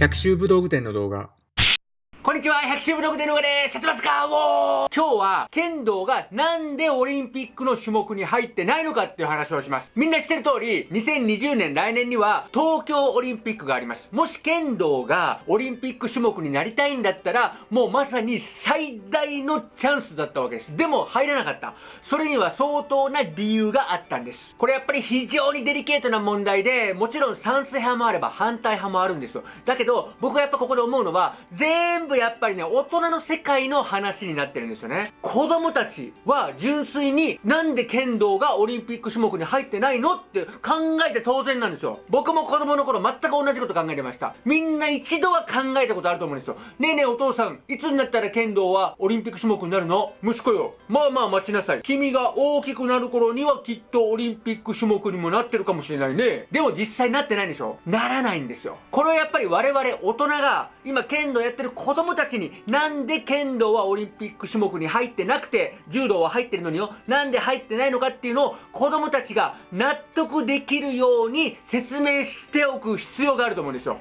百秋武道具店の動画。にちは、百秋ブログでのがです。やってますかおー今日は、剣道がなんでオリンピックの種目に入ってないのかっていう話をします。みんな知ってる通り、2020年来年には東京オリンピックがあります。もし剣道がオリンピック種目になりたいんだったら、もうまさに最大のチャンスだったわけです。でも入らなかった。それには相当な理由があったんです。これやっぱり非常にデリケートな問題で、もちろん賛成派もあれば反対派もあるんですよ。だけど、僕はやっぱここで思うのは、全部やっぱりね、大人の世界の話になってるんですよね。子供たちは純粋になんで剣道がオリンピック種目に入ってないのって考えて当然なんですよ。僕も子供の頃全く同じこと考えてました。みんな一度は考えたことあると思うんですよ。ねえねえお父さん、いつになったら剣道はオリンピック種目になるの？息子よ。まあまあ待ちなさい。君が大きくなる頃にはきっとオリンピック種目にもなってるかもしれないね。でも実際なってないでしょ？ならないんですよ。これはやっぱり我々大人が今剣道やってる子供たちになんで剣道はオリンピック種目に入ってなくて柔道は入ってるのによなんで入ってないのかっていうのを子供たちが納得できるように説明しておく必要があると思うんですよ。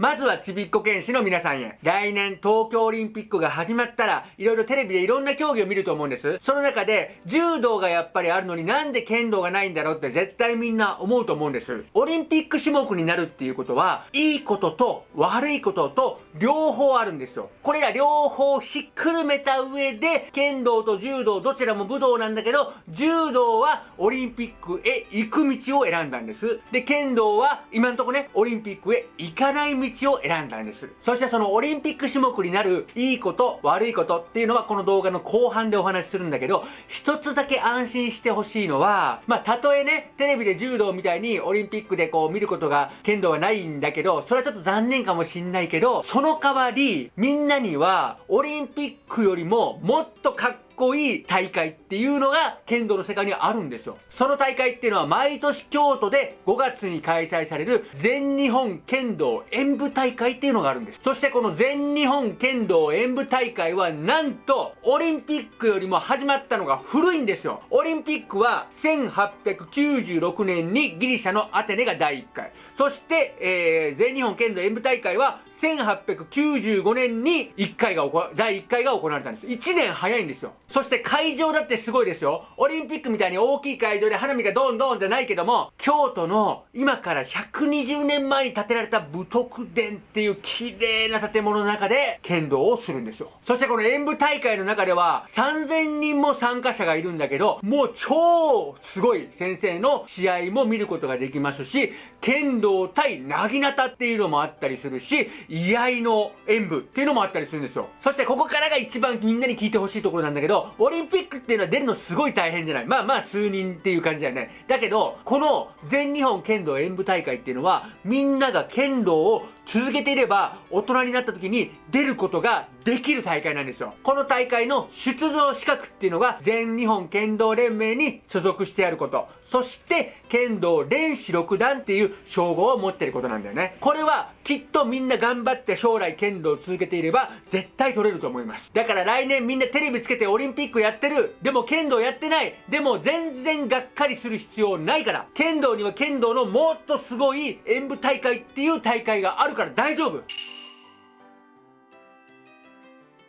まずはちびっこ剣士の皆さんへ。来年東京オリンピックが始まったら、いろいろテレビでいろんな競技を見ると思うんです。その中で、柔道がやっぱりあるのになんで剣道がないんだろうって絶対みんな思うと思うんです。オリンピック種目になるっていうことは、いいことと悪いことと両方あるんですよ。これら両方ひっくるめた上で、剣道と柔道どちらも武道なんだけど、柔道はオリンピックへ行く道を選んだんです。で、剣道は今んとこね、オリンピックへ行かない道道を選んだんです。そしてそのオリンピック種目になるいいこと悪いことっていうのはこの動画の後半でお話しするんだけど、一つだけ安心してほしいのは、まあ、たとえね、テレビで柔道みたいにオリンピックでこう見ることが、剣道はないんだけど、それはちょっと残念かもしんないけど、その代わり、みんなには、オリンピックよりももっとかっこいい大会っていうのが剣道の世界にはあるんですよ。その大会っていうのは毎年京都で5月に開催される全日本剣道演舞大会っていうのがあるんです。そしてこの全日本剣道演舞大会はなんとオリンピックよりも始まったのが古いんですよ。オリンピックは1896年にギリシャのアテネが第1回。そして、えー、全日本剣道演舞大会は1895年に1回が第1回が行われたんです。1年早いんですよ。そして会場だってすごいですよ。オリンピックみたいに大きい会場で花火がドンドンじゃないけども、京都の今から120年前に建てられた武徳殿っていう綺麗な建物の中で剣道をするんですよ。そしてこの演舞大会の中では3000人も参加者がいるんだけど、もう超すごい先生の試合も見ることができますし、剣道対なぎなたっていうのもあったりするし、居合の演舞っていうのもあったりするんですよ。そしてここからが一番みんなに聞いてほしいところなんだけど、オリンピックっていうのは出るのすごい大変じゃない。まあまあ数人っていう感じだよね。だけど、この全日本剣道演舞大会っていうのは、みんなが剣道を続けていれば、大人になった時に出ることができる大会なんですよ。この大会の出場資格っていうのが、全日本剣道連盟に所属してあること。そして、剣道連士六段っていう称号を持ってることなんだよね。これは、きっとみんな頑張って将来剣道を続けていれば、絶対取れると思います。だから来年みんなテレビつけてオリンピックやってる。でも剣道やってない。でも全然がっかりする必要ないから。剣道には剣道のもっとすごい演舞大会っていう大会があるるから大丈夫。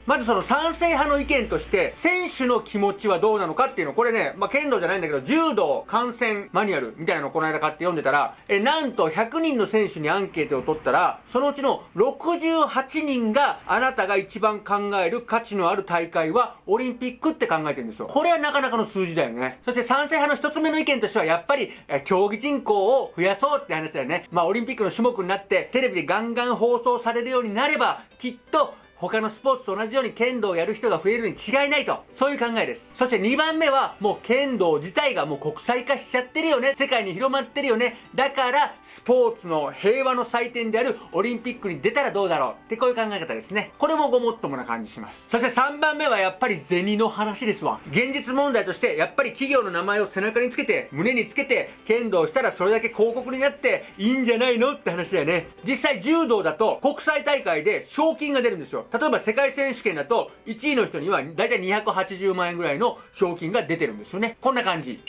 まずその賛成派の意見として、選手の気持ちはどうなのかっていうの、これね、まあ、剣道じゃないんだけど、柔道観戦マニュアルみたいなのをこの間買って読んでたら、え、なんと100人の選手にアンケートを取ったら、そのうちの68人が、あなたが一番考える価値のある大会は、オリンピックって考えてるんですよ。これはなかなかの数字だよね。そして賛成派の一つ目の意見としては、やっぱり、競技人口を増やそうって話だよね。まあ、オリンピックの種目になって、テレビでガンガン放送されるようになれば、きっと、他のスポーツと同じように剣道をやる人が増えるに違いないと、そういう考えです。そして2番目は、もう剣道自体がもう国際化しちゃってるよね。世界に広まってるよね。だから、スポーツの平和の祭典であるオリンピックに出たらどうだろうってこういう考え方ですね。これもごもっともな感じします。そして3番目はやっぱり銭の話ですわ。現実問題として、やっぱり企業の名前を背中につけて、胸につけて、剣道したらそれだけ広告になっていいんじゃないの？って話だよね。実際柔道だと国際大会で賞金が出るんですよ。例えば世界選手権だと、1位の人にはだいたい280万円ぐらいの賞金が出てるんですよね。こんな感じ。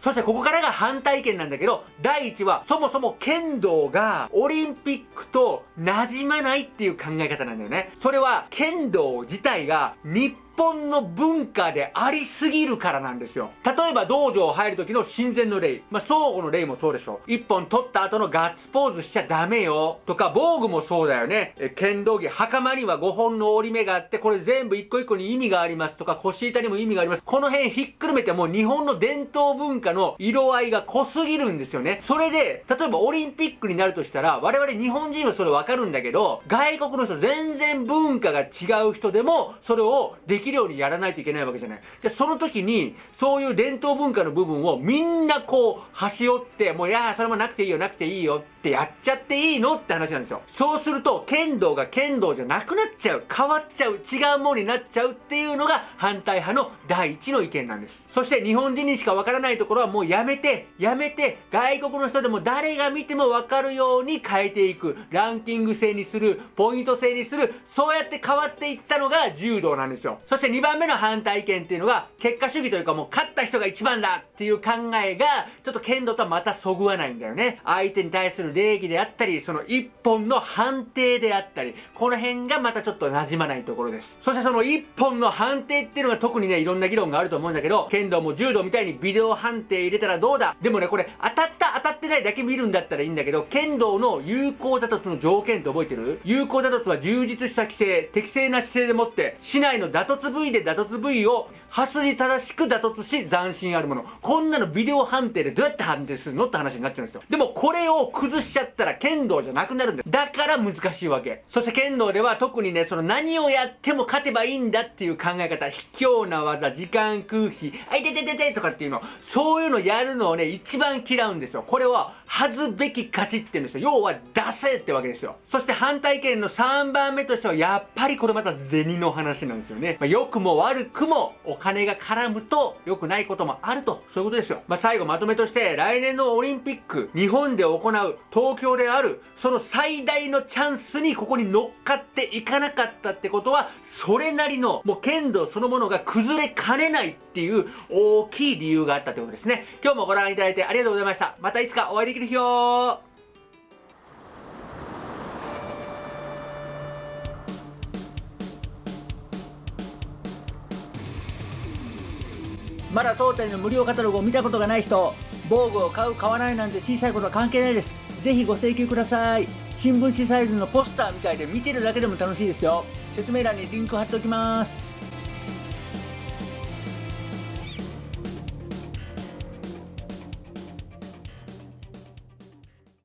そしてここからが反対意見なんだけど、第1は、そもそも剣道がオリンピックと馴染まないっていう考え方なんだよね。それは、剣道自体が日本の文化でありすぎるからなんですよ。例えば道場を入る時の親善の礼。まあ、相互の礼もそうでしょ。一本取った後のガッツポーズしちゃダメよ。とか、防具もそうだよね。え剣道着、袴には5本の折り目があって、これ全部一個一個に意味がありますとか、腰板にも意味があります。この辺ひっくるめてもう日本の伝統文化の色合いが濃すぎるんですよね。それで、例えばオリンピックになるとしたら、我々日本人はそれわかるんだけど、外国の人全然文化が違う人でも、それをできるようにやらないといけないわけじゃない。で、その時に、そういう伝統文化の部分をみんなこう、端折って、もういやそれもなくていいよ、なくていいよってやっちゃっていいのって話なんですよ。そうすると、剣道が剣道じゃなくなっちゃう、変わっちゃう、違うものになっちゃうっていうのが反対派の第一の意見なんです。そして日本人にしかわからないところはもうやめて、やめて、外国の人でも誰が見てもわかるように変えていく。ランキング制にする、ポイント制にする、そうやって変わっていったのが柔道なんですよ。そして2番目の反対意見っていうのが、結果主義というかもう勝った人が一番だっていう考えが、ちょっと剣道とはまたそぐわないんだよね。相手に対する礼儀であったり、その一本の判定であったり、この辺がまたちょっと馴染まないところです。そしてその一本の判定っていうのが特にね、いろんな議論があると思うんだけど、剣道も柔道みたいにビデオ判定入れたらどうだでもね、これ当たったってないだけ見るんだったらいいんだけど、剣道の有効打突の条件って覚えてる？有効打突は充実した規制、適正な姿勢でもって、市内の打突部位で打突部位を端に正しく打突し斬新あるもの。こんなのビデオ判定でどうやって判定するの？って話になっちゃうんですよ。でもこれを崩しちゃったら剣道じゃなくなるんだよ。だから難しいわけ。そして剣道では特にね、その何をやっても勝てばいいんだっていう考え方、卑怯な技、時間空気、あいててててとかっていうの、そういうのやるのをね、一番嫌うんですよ。これは、恥ずべき勝ちって言うんですよ。要は、出せってわけですよ。そして反対意見の3番目としては、やっぱりこれまた銭の話なんですよね。まあ、良くも悪くも、お金が絡むと良くないこともあると、そういうことですよ。まあ、最後まとめとして、来年のオリンピック、日本で行う、東京である、その最最大のチャンスにここに乗っかっていかなかったってことは、それなりの、もう剣道そのものが崩れかねないっていう大きい理由があったということですね。今日もご覧いただいてありがとうございました。またいつかお会いできる日をまだ当店の無料カタログを見たことがない人、防具を買う買わないなんて小さいことは関係ないです。ぜひご請求ください。新聞紙サイズのポスターみたいで見てるだけでも楽しいですよ。説明欄にリンク貼っておきます。